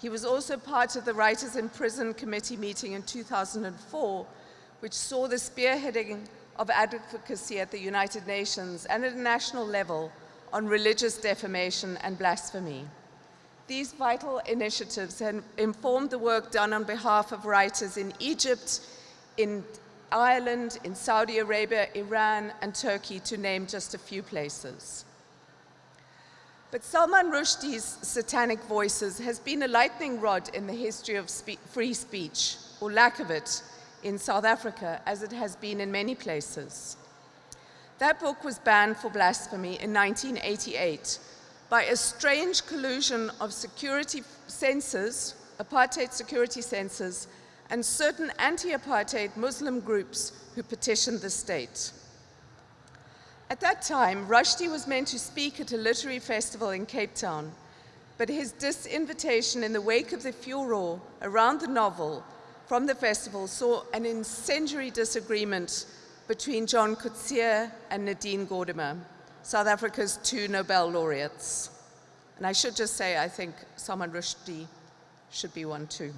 He was also part of the Writers in Prison Committee meeting in 2004, which saw the spearheading of advocacy at the United Nations and at a national level on religious defamation and blasphemy. These vital initiatives have informed the work done on behalf of writers in Egypt, in Ireland, in Saudi Arabia, Iran, and Turkey, to name just a few places. But Salman Rushdie's satanic voices has been a lightning rod in the history of spe free speech, or lack of it, in South Africa, as it has been in many places. That book was banned for blasphemy in 1988 by a strange collusion of security censors, apartheid security censors, and certain anti-apartheid Muslim groups who petitioned the state. At that time, Rushdie was meant to speak at a literary festival in Cape Town, but his disinvitation in the wake of the furor around the novel from the festival saw an incendiary disagreement between John Coetzee and Nadine Gordimer, South Africa's two Nobel laureates. And I should just say, I think Salman Rushdie should be one too.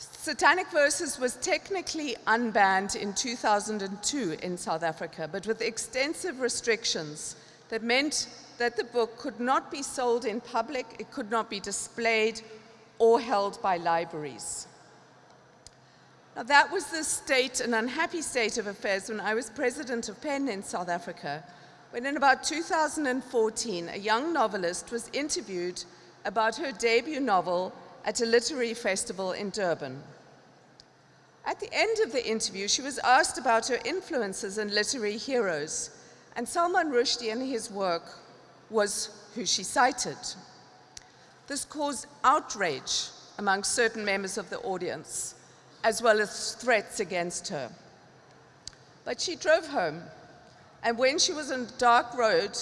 Satanic Verses was technically unbanned in 2002 in South Africa, but with extensive restrictions that meant that the book could not be sold in public, it could not be displayed or held by libraries. Now that was the state, an unhappy state of affairs when I was president of PEN in South Africa, when in about 2014, a young novelist was interviewed about her debut novel, at a literary festival in Durban. At the end of the interview, she was asked about her influences and literary heroes, and Salman Rushdie and his work was who she cited. This caused outrage among certain members of the audience, as well as threats against her. But she drove home, and when she was on a dark road,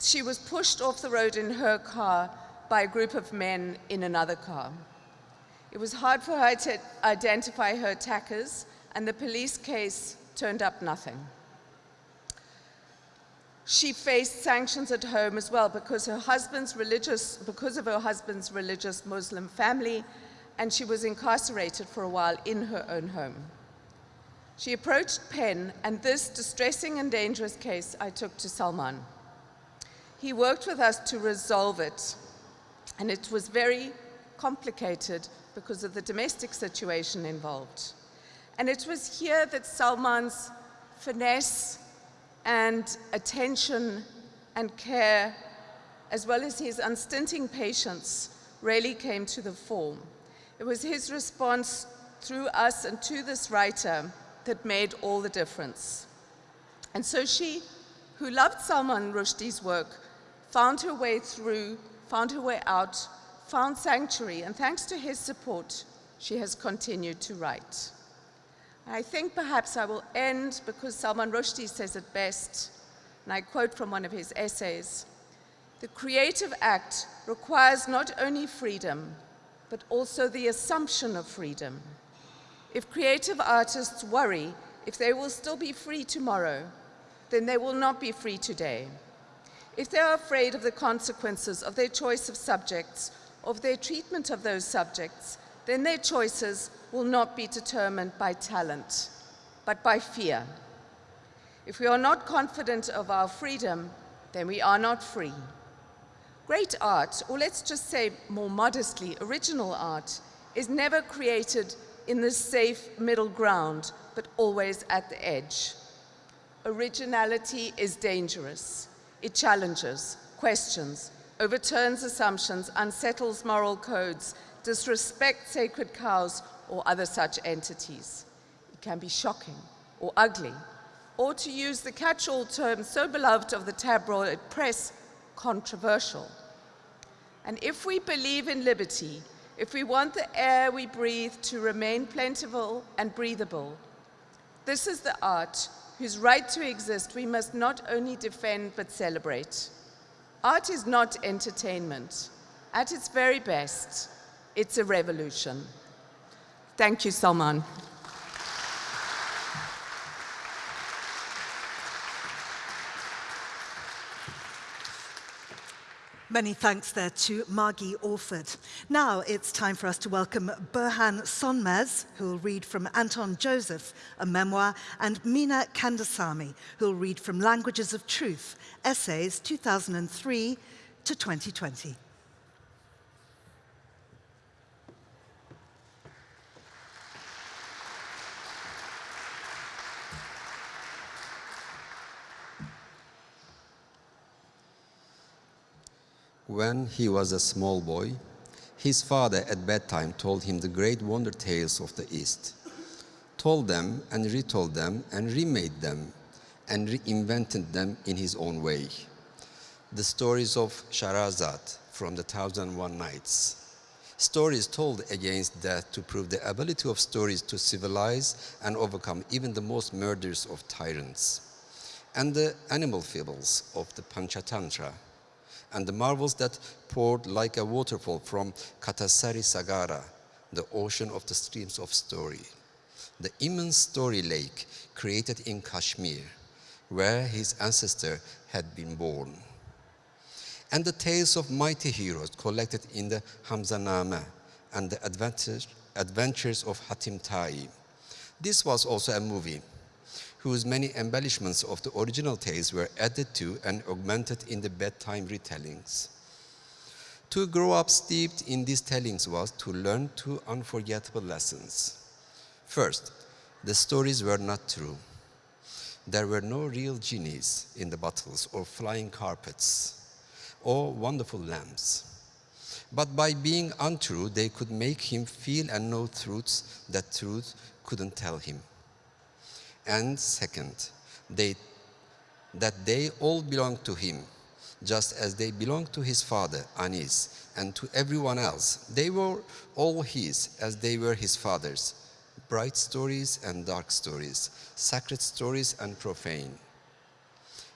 she was pushed off the road in her car by a group of men in another car. It was hard for her to identify her attackers, and the police case turned up nothing. She faced sanctions at home as well because her husband's religious, because of her husband's religious Muslim family, and she was incarcerated for a while in her own home. She approached PEN, and this distressing and dangerous case I took to Salman. He worked with us to resolve it, and it was very complicated because of the domestic situation involved. And it was here that Salman's finesse and attention and care, as well as his unstinting patience, really came to the fore. It was his response through us and to this writer that made all the difference. And so she, who loved Salman Rushdie's work, found her way through, found her way out, found sanctuary, and thanks to his support, she has continued to write. I think perhaps I will end because Salman Rushdie says it best, and I quote from one of his essays, the creative act requires not only freedom, but also the assumption of freedom. If creative artists worry if they will still be free tomorrow, then they will not be free today. If they are afraid of the consequences of their choice of subjects, of their treatment of those subjects, then their choices will not be determined by talent, but by fear. If we are not confident of our freedom, then we are not free. Great art, or let's just say more modestly, original art, is never created in the safe middle ground, but always at the edge. Originality is dangerous. It challenges, questions, overturns assumptions, unsettles moral codes, disrespects sacred cows, or other such entities. It can be shocking or ugly, or to use the catch-all term so beloved of the tabloid press, controversial. And if we believe in liberty, if we want the air we breathe to remain plentiful and breathable, this is the art whose right to exist we must not only defend but celebrate. Art is not entertainment. At its very best, it's a revolution. Thank you, Salman. Many thanks there to Margie Orford. Now it's time for us to welcome Burhan Sonmez, who will read from Anton Joseph, a memoir, and Meena Kandasamy, who will read from Languages of Truth, Essays 2003 to 2020. When he was a small boy, his father at bedtime told him the great wonder tales of the East, told them and retold them and remade them and reinvented them in his own way. The stories of Shahrazad from the Thousand One Nights. Stories told against death to prove the ability of stories to civilize and overcome even the most murderous of tyrants. And the animal fables of the Panchatantra and the marvels that poured like a waterfall from Katha-Sarit-Sagara, the ocean of the streams of story. The immense story lake created in Kashmir, where his ancestor had been born. And the tales of mighty heroes collected in the Hamzanama and the adventures, of Hatim Tai. This was also a movie whose many embellishments of the original tales were added to and augmented in the bedtime retellings. To grow up steeped in these tellings was to learn two unforgettable lessons. First, the stories were not true. There were no real genies in the bottles or flying carpets or wonderful lamps. But by being untrue, they could make him feel and know truths that truth couldn't tell him. And second, they, that they all belong to him, just as they belong to his father, Anis, and to everyone else. They were all his, as they were his father's, bright stories and dark stories, sacred stories and profane.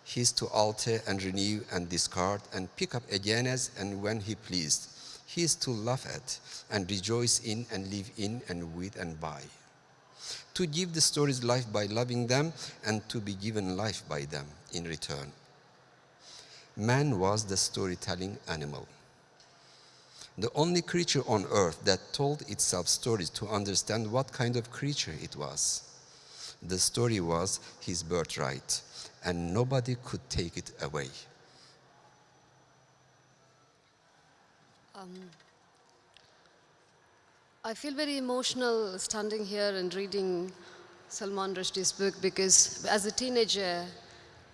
He is to alter and renew and discard and pick up again as and when he pleased. He is to laugh at and rejoice in and live in and with and by. To give the stories life by loving them and to be given life by them in return. Man was the storytelling animal the only creature on earth that told itself stories to understand what kind of creature it was. The story was his birthright, and nobody could take it away. Um, I feel very emotional standing here and reading Salman Rushdie's book because as a teenager,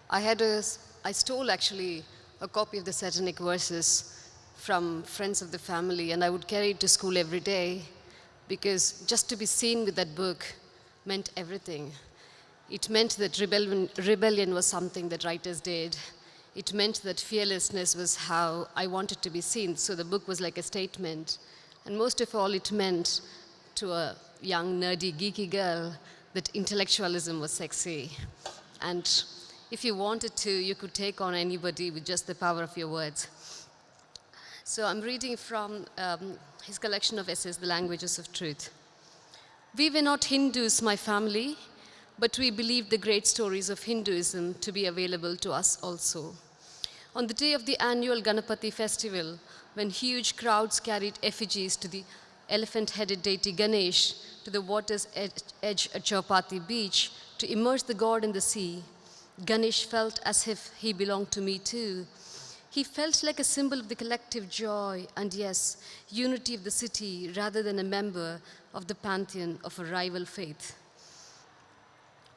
I had a, I stole actually a copy of the Satanic Verses from friends of the family, and I would carry it to school every day because just to be seen with that book meant everything. It meant that rebellion, rebellion was something that writers did. It meant that fearlessness was how I wanted to be seen, so the book was like a statement. And most of all, it meant to a young, nerdy, geeky girl that intellectualism was sexy. And if you wanted to, you could take on anybody with just the power of your words. So I'm reading from um, his collection of essays, The Languages of Truth. We were not Hindus, my family, but we believed the great stories of Hinduism to be available to us also. On the day of the annual Ganapati festival, when huge crowds carried effigies to the elephant-headed deity Ganesh to the water's edge at Chowpatty beach to immerse the god in the sea, Ganesh felt as if he belonged to me too, he felt like a symbol of the collective joy and, yes, unity of the city rather than a member of the pantheon of a rival faith.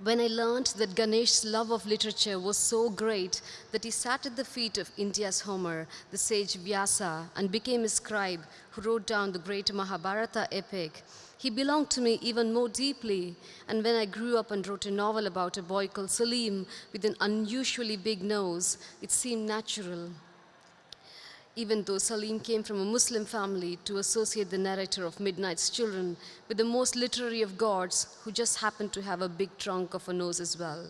When I learned that Ganesh's love of literature was so great that he sat at the feet of India's Homer, the sage Vyasa, and became a scribe who wrote down the great Mahabharata epic, he belonged to me even more deeply. And when I grew up and wrote a novel about a boy called Salim with an unusually big nose, it seemed natural even though Salim came from a Muslim family, to associate the narrator of Midnight's Children with the most literary of gods who just happened to have a big trunk of a nose as well.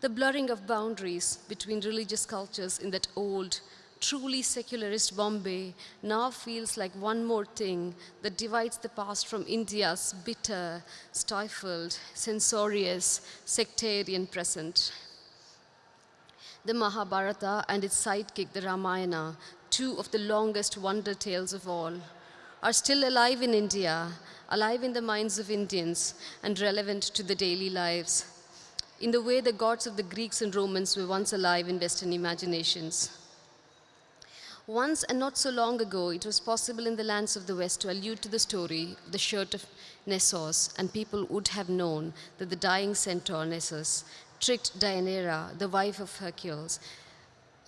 The blurring of boundaries between religious cultures in that old, truly secularist Bombay now feels like one more thing that divides the past from India's bitter, stifled, censorious, sectarian present. The Mahabharata and its sidekick, the Ramayana, two of the longest wonder tales of all, are still alive in India, alive in the minds of Indians, and relevant to the daily lives, in the way the gods of the Greeks and Romans were once alive in Western imaginations. Once and not so long ago, it was possible in the lands of the West to allude to the story, the shirt of Nessus, and people would have known that the dying centaur Nessus tricked Deianira, the wife of Hercules,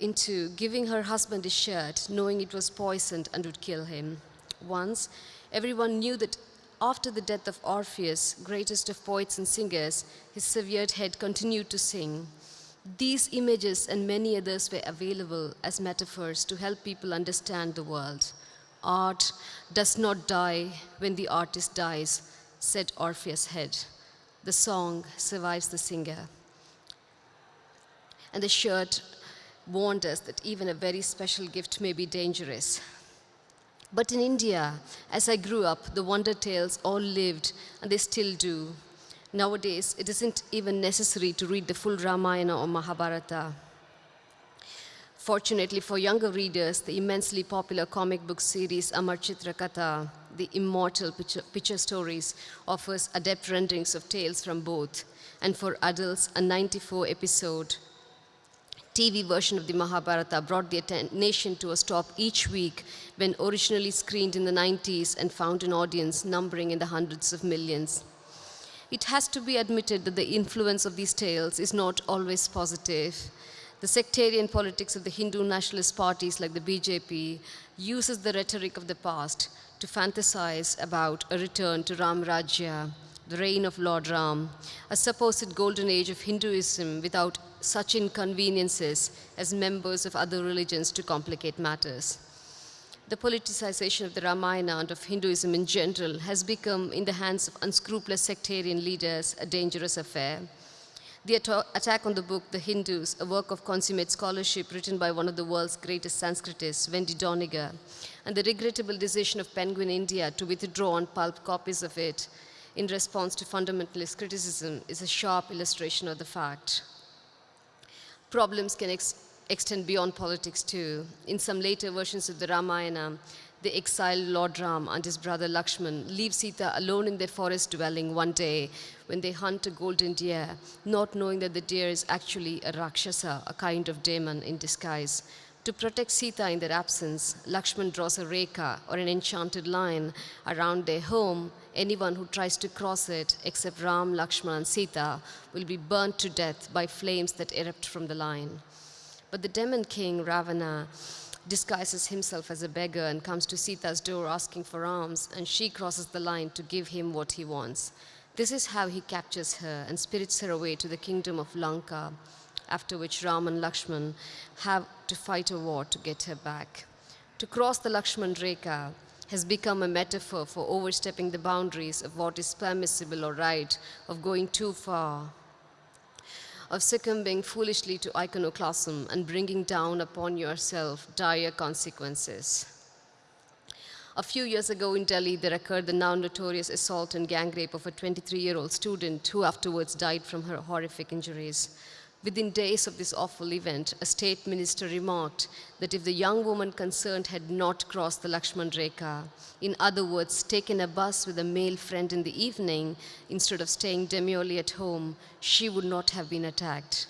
into giving her husband a shirt, knowing it was poisoned and would kill him. Once, everyone knew that after the death of Orpheus, greatest of poets and singers, his severed head continued to sing. These images and many others were available as metaphors to help people understand the world. Art does not die when the artist dies, said Orpheus' head. The song survives the singer. And the shirt warned us that even a very special gift may be dangerous. But in India, as I grew up, the wonder tales all lived, and they still do. Nowadays, it isn't even necessary to read the full Ramayana or Mahabharata. Fortunately for younger readers, the immensely popular comic book series Amar Chitra Katha, the immortal picture, picture stories, offers adept renderings of tales from both. And for adults, a 94 episode TV version of the Mahabharata brought the nation to a stop each week when originally screened in the 90s and found an audience numbering in the hundreds of millions. It has to be admitted that the influence of these tales is not always positive. The sectarian politics of the Hindu nationalist parties like the BJP uses the rhetoric of the past to fantasize about a return to Ram Rajya, the reign of Lord Ram, a supposed golden age of Hinduism without such inconveniences as members of other religions to complicate matters. the politicization of the Ramayana and of Hinduism in general has become, in the hands of unscrupulous sectarian leaders, a dangerous affair. The attack on the book The Hindus, a work of consummate scholarship written by one of the world's greatest Sanskritists, Wendy Doniger, and the regrettable decision of Penguin India to withdraw on pulp copies of it in response to fundamentalist criticism is a sharp illustration of the fact. Problems can ex extend beyond politics too. In some later versions of the Ramayana, the exiled Lord Ram and his brother Lakshman leave Sita alone in their forest dwelling one day when they hunt a golden deer, not knowing that the deer is actually a Rakshasa, a kind of demon in disguise. To protect Sita in their absence, Lakshman draws a rekha or an enchanted line around their home. Anyone who tries to cross it, except Ram, Lakshman, and Sita, will be burnt to death by flames that erupt from the line. But the demon king, Ravana, disguises himself as a beggar and comes to Sita's door asking for alms, and she crosses the line to give him what he wants. This is how he captures her and spirits her away to the kingdom of Lanka, after which Ram and Lakshman have to fight a war to get her back. To cross the Lakshman Rekha has become a metaphor for overstepping the boundaries of what is permissible or right, of going too far, of succumbing foolishly to iconoclasm and bringing down upon yourself dire consequences. A few years ago in Delhi, there occurred the now notorious assault and gang rape of a 23-year-old student who afterwards died from her horrific injuries. Within days of this awful event, a state minister remarked that if the young woman concerned had not crossed the Lakshman Rekha, in other words, taken a bus with a male friend in the evening instead of staying demurely at home, she would not have been attacked.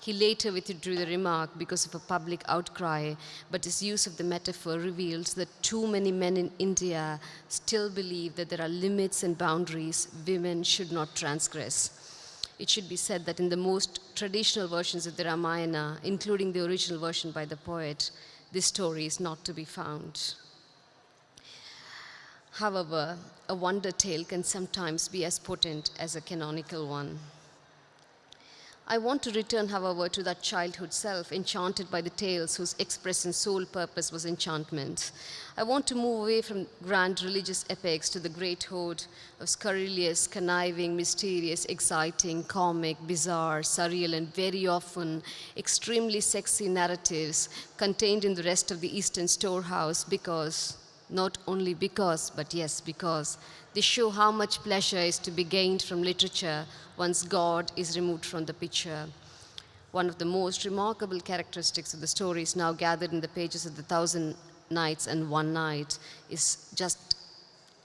He later withdrew the remark because of a public outcry, but his use of the metaphor reveals that too many men in India still believe that there are limits and boundaries women should not transgress it should be said that in the most traditional versions of the Ramayana, including the original version by the poet, this story is not to be found. However, a wonder tale can sometimes be as potent as a canonical one. I want to return, however, to that childhood self, enchanted by the tales whose express and sole purpose was enchantment. I want to move away from grand religious epics to the great horde of scurrilous, conniving, mysterious, exciting, comic, bizarre, surreal, and very often extremely sexy narratives contained in the rest of the Eastern storehouse because, not only because, but yes, because, they show how much pleasure is to be gained from literature once God is removed from the picture. One of the most remarkable characteristics of the stories now gathered in the pages of the Thousand Nights and One Night is just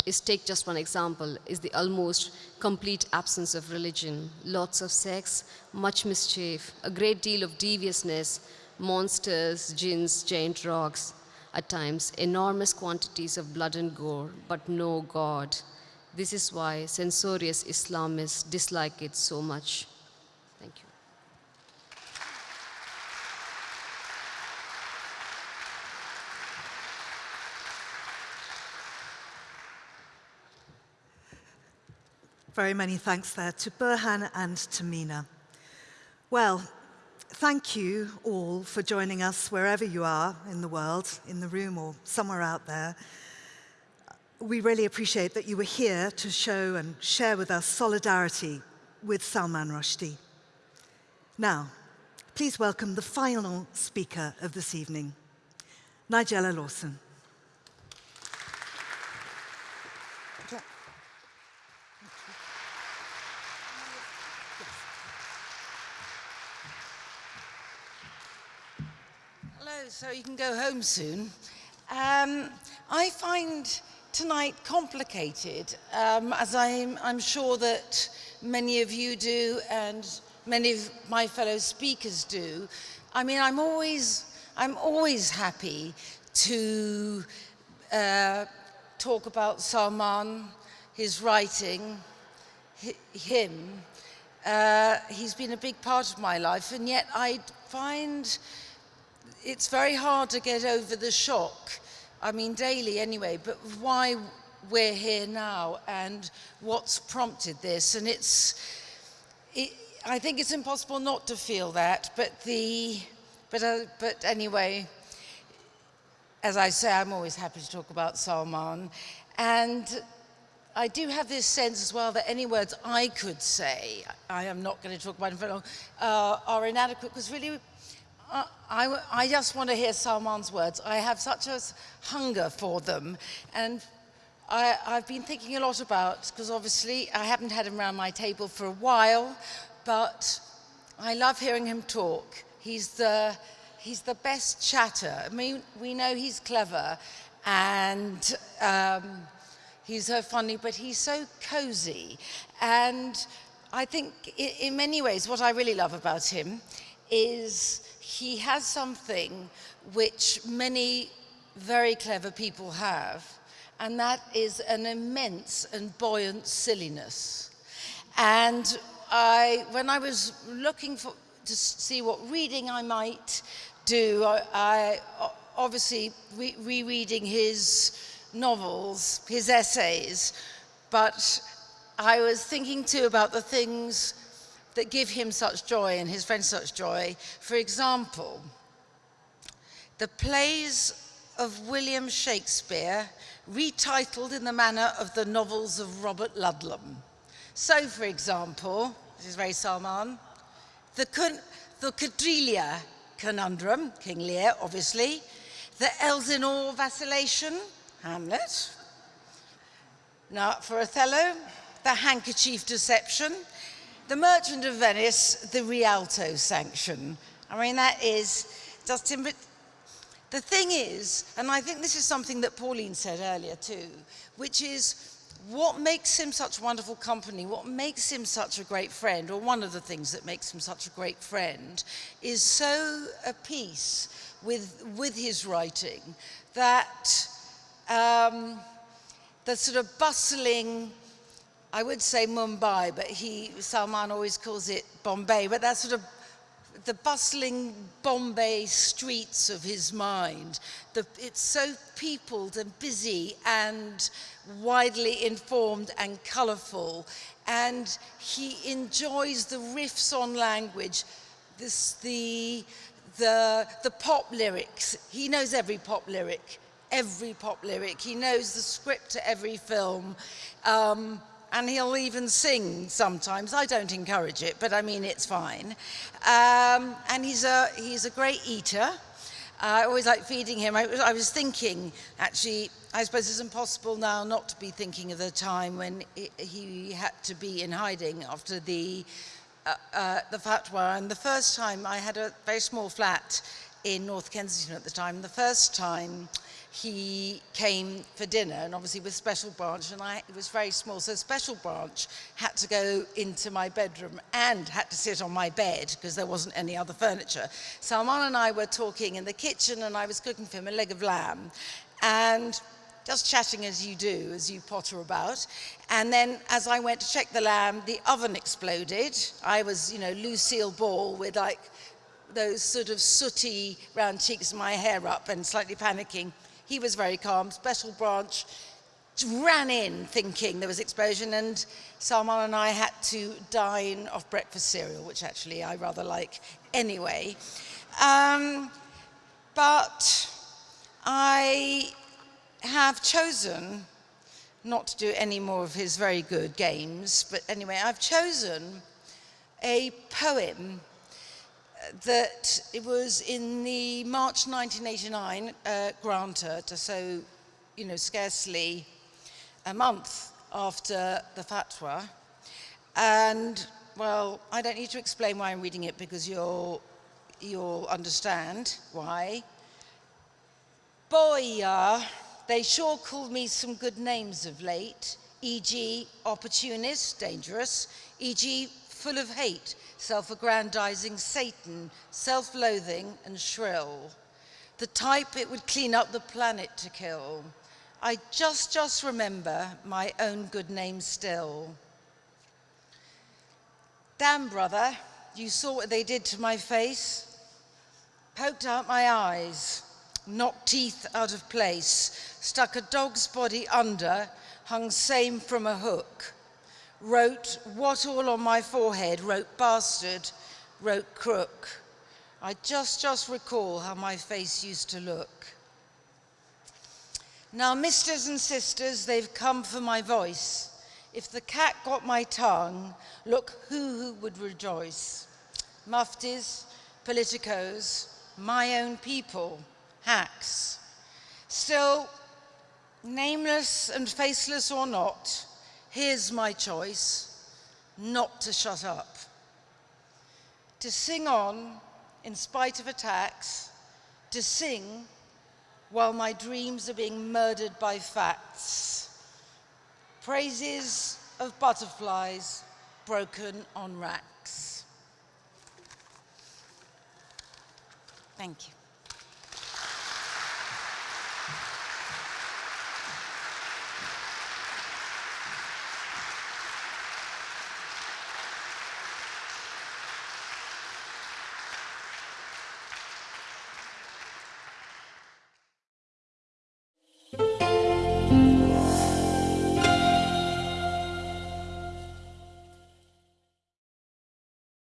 is take just one example, is the almost complete absence of religion. Lots of sex, much mischief, a great deal of deviousness, monsters, jinns, giant rocks, at times enormous quantities of blood and gore, but no God. This is why censorious Islamists dislike it so much. Thank you. Very many thanks there to Burhan and to Meena. Well, thank you all for joining us wherever you are in the world, in the room or somewhere out there we really appreciate that you were here to show and share with us solidarity with Salman Rushdie. Now, please welcome the final speaker of this evening, Nigella Lawson. Hello, so you can go home soon. Um, I find tonight complicated, um, as I'm, I'm sure that many of you do and many of my fellow speakers do. I mean, I'm always, I'm always happy to uh, talk about Salman, his writing, him. Uh, he's been a big part of my life, and yet I find it's very hard to get over the shock I mean daily anyway, but why we're here now and what's prompted this. And it's, it, I think it's impossible not to feel that, but the, but, uh, but anyway, as I say, I'm always happy to talk about Salman. And I do have this sense as well that any words I could say, I am not going to talk about in very long, uh, are inadequate because really I, I just want to hear Salman's words. I have such a hunger for them. And I, have been thinking a lot about, because obviously I haven't had him around my table for a while, but I love hearing him talk. He's the, he's the best chatter. I mean, we know he's clever and um, he's so funny, but he's so cozy. And I think in, in many ways, what I really love about him is he has something which many very clever people have, and that is an immense and buoyant silliness. And I, when I was looking for, to see what reading I might do, I, I obviously re rereading his novels, his essays, but I was thinking too about the things that give him such joy and his friends such joy. For example, the plays of William Shakespeare retitled in the manner of the novels of Robert Ludlum. So, for example, this is very Salman, the, the Cordelia conundrum, King Lear, obviously, the Elsinore vacillation, Hamlet. Now, for Othello, the handkerchief deception, the Merchant of Venice, the Rialto sanction. I mean, that is just, but the thing is, and I think this is something that Pauline said earlier too, which is what makes him such wonderful company, what makes him such a great friend, or one of the things that makes him such a great friend, is so at peace with, with his writing that um, the sort of bustling, I would say Mumbai, but he, Salman always calls it Bombay, but that sort of the bustling Bombay streets of his mind. The, it's so peopled and busy and widely informed and colourful. And he enjoys the riffs on language, this, the, the, the pop lyrics. He knows every pop lyric, every pop lyric. He knows the script to every film. Um, and he'll even sing sometimes. I don't encourage it, but I mean, it's fine. Um, and he's a, he's a great eater. I always like feeding him. I, I, was thinking, actually, I suppose it's impossible now not to be thinking of the time when he, he had to be in hiding after the, uh, uh, the fatwa. And the first time, I had a very small flat in North Kensington at the time. The first time, he came for dinner and obviously with Special Branch and I, it was very small so Special Branch had to go into my bedroom and had to sit on my bed because there wasn't any other furniture. Salman and I were talking in the kitchen and I was cooking for him a leg of lamb and just chatting as you do, as you potter about. And then as I went to check the lamb, the oven exploded. I was, you know, Lucille Ball with like those sort of sooty round cheeks, my hair up and slightly panicking. He was very calm. Special branch ran in thinking there was explosion and Salman and I had to dine off breakfast cereal, which actually I rather like anyway. Um, but I have chosen not to do any more of his very good games, but anyway, I've chosen a poem that it was in the March 1989 uh, Granta, so, you know, scarcely a month after the fatwa. And, well, I don't need to explain why I'm reading it because you'll, you'll understand why. Boy, uh, they sure called me some good names of late, e.g. opportunist, dangerous, e.g. full of hate, self-aggrandizing Satan, self-loathing and shrill. The type it would clean up the planet to kill. I just, just remember my own good name still. Damn, brother, you saw what they did to my face? Poked out my eyes, knocked teeth out of place, stuck a dog's body under, hung same from a hook wrote what all on my forehead, wrote bastard, wrote crook. I just, just recall how my face used to look. Now, misters and sisters, they've come for my voice. If the cat got my tongue, look who, who would rejoice. Muftis, politicos, my own people, hacks. Still, nameless and faceless or not, here's my choice, not to shut up. To sing on in spite of attacks, to sing while my dreams are being murdered by facts. Praises of butterflies broken on racks. Thank you.